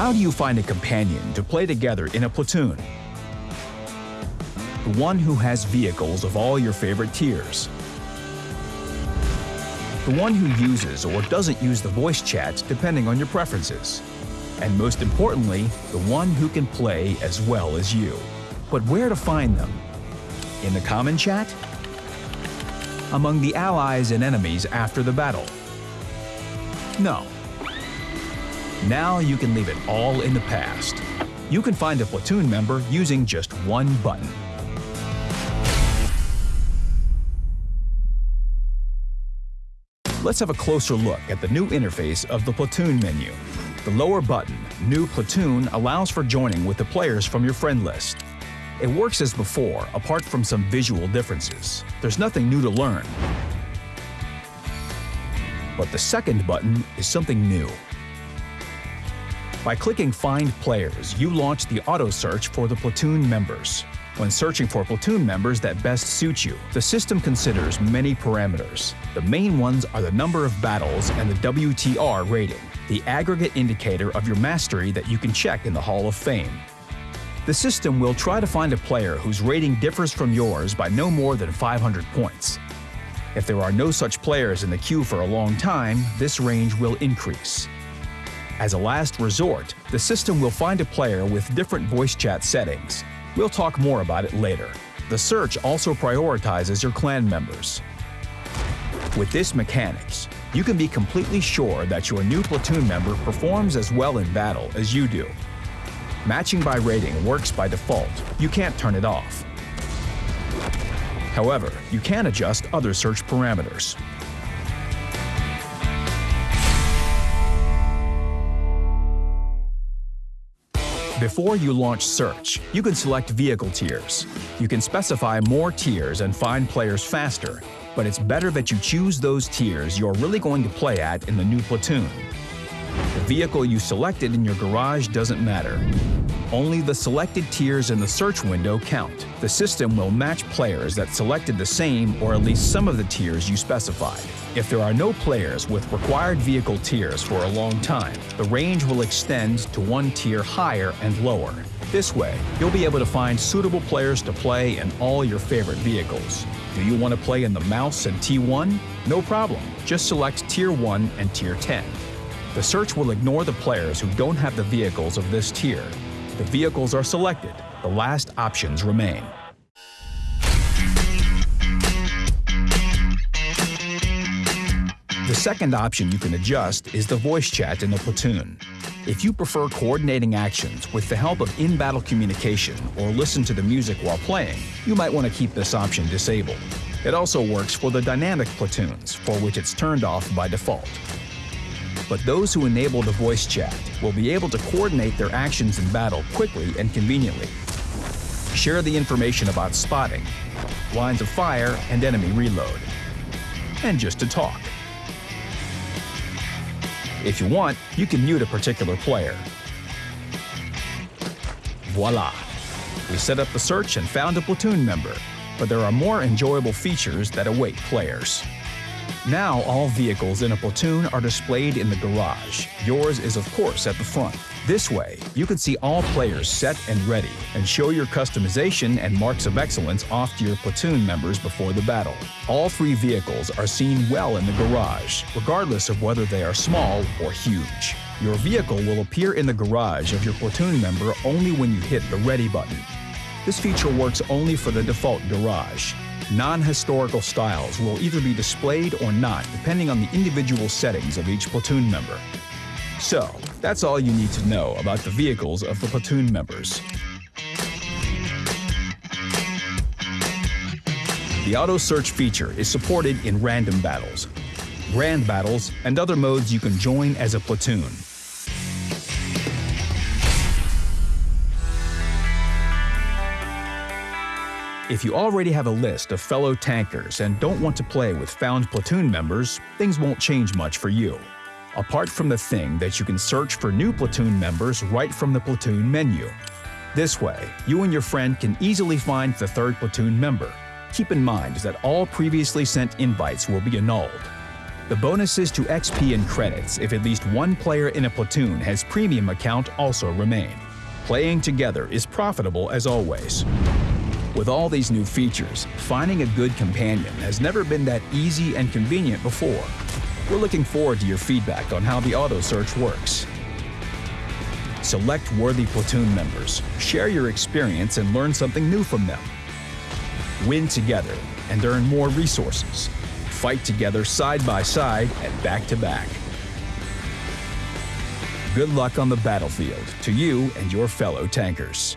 How do you find a companion to play together in a platoon? The one who has vehicles of all your favorite tiers. The one who uses or doesn't use the voice chat depending on your preferences. And most importantly, the one who can play as well as you. But where to find them? In the common chat? Among the allies and enemies after the battle? No. Now you can leave it all in the past. You can find a platoon member using just one button. Let's have a closer look at the new interface of the Platoon menu. The lower button, New Platoon, allows for joining with the players from your friend list. It works as before, apart from some visual differences. There's nothing new to learn. But the second button is something new. By clicking Find Players, you launch the auto search for the platoon members. When searching for platoon members that best suit you, the system considers many parameters. The main ones are the number of battles and the WTR rating, the aggregate indicator of your mastery that you can check in the Hall of Fame. The system will try to find a player whose rating differs from yours by no more than 500 points. If there are no such players in the queue for a long time, this range will increase. As a last resort, the system will find a player with different voice chat settings. We'll talk more about it later. The search also prioritizes your clan members. With this mechanics, you can be completely sure that your new platoon member performs as well in battle as you do. Matching by rating works by default, you can't turn it off. However, you can adjust other search parameters. Before you launch Search, you can select vehicle tiers. You can specify more tiers and find players faster, but it's better that you choose those tiers you're really going to play at in the new platoon. The vehicle you selected in your garage doesn't matter. Only the selected tiers in the search window count. The system will match players that selected the same or at least some of the tiers you specified. If there are no players with required vehicle tiers for a long time, the range will extend to one tier higher and lower. This way, you'll be able to find suitable players to play in all your favorite vehicles. Do you want to play in the Maus and T1? No problem, just select Tier 1 and Tier 10. The search will ignore the players who don't have the vehicles of this tier. The vehicles are selected, the last options remain. Second option you can adjust is the voice chat in the platoon. If you prefer coordinating actions with the help of in-battle communication or listen to the music while playing, you might want to keep this option disabled. It also works for the dynamic platoons, for which it's turned off by default but those who enable the voice chat will be able to coordinate their actions in battle quickly and conveniently. Share the information about spotting, lines of fire, and enemy reload. And just to talk. If you want, you can mute a particular player. Voila! We set up the search and found a platoon member, but there are more enjoyable features that await players. Now all vehicles in a platoon are displayed in the garage. Yours is of course at the front. This way, you can see all players set and ready, and show your customization and marks of excellence off to your platoon members before the battle. All three vehicles are seen well in the garage, regardless of whether they are small or huge. Your vehicle will appear in the garage of your platoon member only when you hit the Ready button. This feature works only for the default garage, Non-historical styles will either be displayed or not depending on the individual settings of each platoon member. So, that's all you need to know about the vehicles of the platoon members. The auto search feature is supported in random battles, grand battles, and other modes you can join as a platoon. If you already have a list of fellow tankers and don't want to play with found platoon members, things won't change much for you. Apart from the thing that you can search for new platoon members right from the platoon menu. This way, you and your friend can easily find the third platoon member. Keep in mind that all previously sent invites will be annulled. The bonuses to XP and credits if at least one player in a platoon has premium account also remain. Playing together is profitable as always. With all these new features, finding a good companion has never been that easy and convenient before. We're looking forward to your feedback on how the auto search works. Select worthy platoon members, share your experience and learn something new from them. Win together and earn more resources. Fight together side by side and back to back. Good luck on the battlefield to you and your fellow tankers.